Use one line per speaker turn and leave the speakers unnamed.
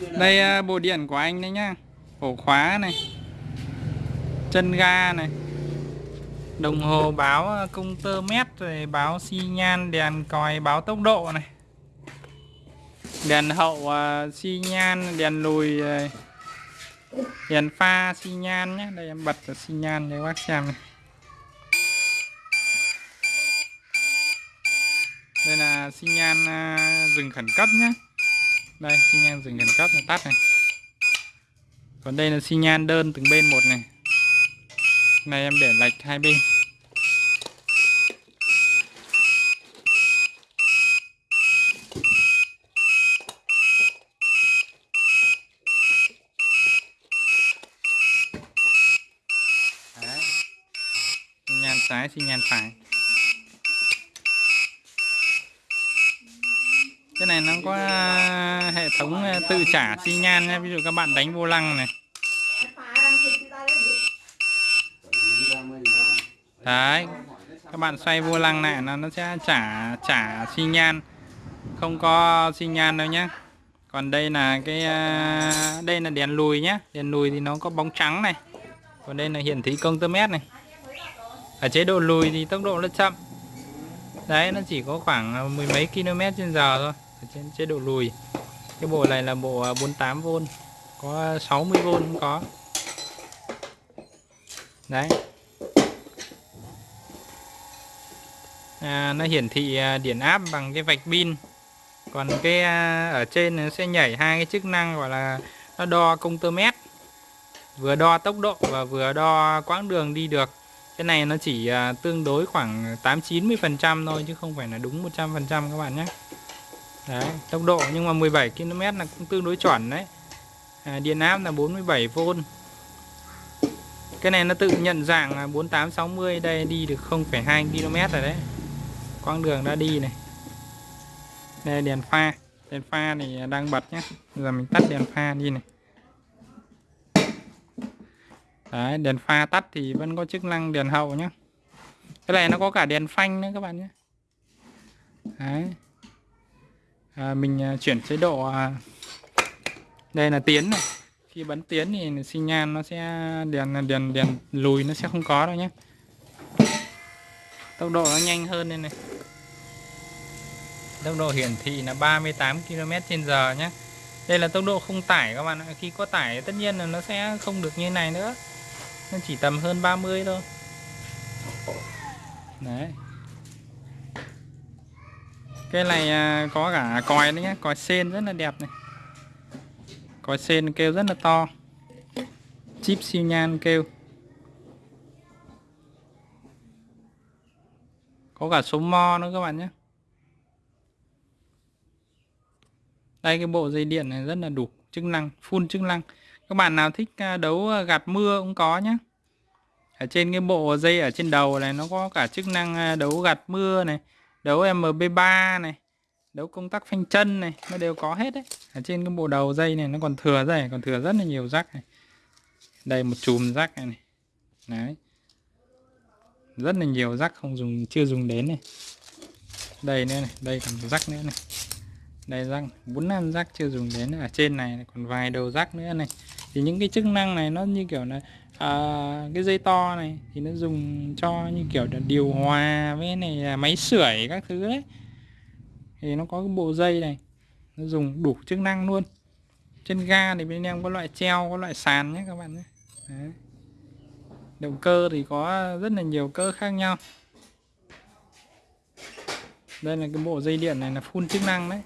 Đây à, bộ điện của anh đấy nhá. Ổ khóa này. Chân ga này. Đồng hồ báo à, công tơ mét rồi báo xi nhan, đèn còi, báo tốc độ này. Đèn hậu à, xi nhan, đèn lùi Đèn pha xi nhan nhé Đây, em bật xi nhan cho các bác xem này. Đây là xi nhan dừng khẩn cấp nhé đây, xi nhan dừng khẩn cấp là tắt này. Còn đây là xi nhan đơn từng bên một này. Này em để lệch hai bên. Đấy. xi nhan trái, xi nhan phải. Cái này nó có à, hệ thống à, tự trả xi nhan nhé ví dụ các bạn đánh vô lăng này. Đấy, các bạn xoay vô lăng này nó nó sẽ trả trả xi nhan. Không có xi nhan đâu nhé còn đây là cái à, đây là đèn lùi nhé đèn lùi thì nó có bóng trắng này. Còn đây là hiển thị công tơ mét này. Ở chế độ lùi thì tốc độ nó chậm. Đấy, nó chỉ có khoảng mười mấy km trên giờ thôi ở trên chế độ lùi. Cái bộ này là bộ à, 48V có 60V cũng có. Đấy. À, nó hiển thị à, điện áp bằng cái vạch pin. Còn cái à, ở trên nó sẽ nhảy hai cái chức năng gọi là nó đo công tơ mét. Vừa đo tốc độ và vừa đo quãng đường đi được. Cái này nó chỉ tương đối khoảng 8 90 phần trăm thôi chứ không phải là đúng 100 phần trăm các bạn nhé đấy tốc độ nhưng mà 17 km là cũng tương đối chuẩn đấy. À, điện áp là 47V cái này nó tự nhận dạng là 4860 đây đi được 0,2 km rồi đấy. Quãng đường đã đi này. Đây đèn pha. Đèn pha thì đang bật nhé giờ mình tắt đèn pha đi này. Đấy đèn pha tắt thì vẫn có chức năng đèn hậu nhé cái này nó có cả đèn phanh nữa các bạn nhé đấy à, mình à, chuyển chế độ à, đây là tiến này. Khi bấm tiến thì xi nhan nó sẽ đèn đèn đèn lùi nó sẽ không có đâu nhé tốc độ nó nhanh hơn đây này. Tốc độ hiển thị là 38 km trên giờ nhé đây là tốc độ không tải các bạn ạ. Khi có tải tất nhiên là nó sẽ không được như này nữa. Nó chỉ tầm hơn 30 thôi. Đấy cái này à, có cả còi đấy nhé còi sen rất là đẹp này. Còi sen kêu rất là to. Chip siêu nhan kêu. Có cả số mo nữa các bạn nhé. Đây, cái bộ dây điện này rất là đủ chức năng, full chức năng. Các bạn nào thích à, đấu à, gạt mưa cũng có nhé ở trên cái bộ dây ở trên đầu này nó có cả chức năng đấu gạt mưa này đấu MB3 này đấu công tắc phanh chân này nó đều có hết đấy. Ở trên cái bộ đầu dây này nó còn thừa dây còn thừa rất là nhiều rắc này. Đây một chùm rắc này, này. Đấy. Rất là nhiều rắc không dùng chưa dùng đến này. Đây nữa này đây còn rắc nữa này. Đây răng bốn năm rắc chưa dùng đến. Ở trên này còn vài đầu rắc nữa này. Thì những cái chức năng này nó như kiểu là à, cái dây to này thì nó dùng cho như kiểu là điều hòa với này máy sưởi các thứ đấy thì nó có cái bộ dây này nó dùng đủ chức năng luôn. Trên ga thì bên em có loại treo có loại sàn nhé các bạn nhé. Đấy. động cơ thì có rất là nhiều cơ khác nhau. Đây là cái bộ dây điện này là full chức năng đấy.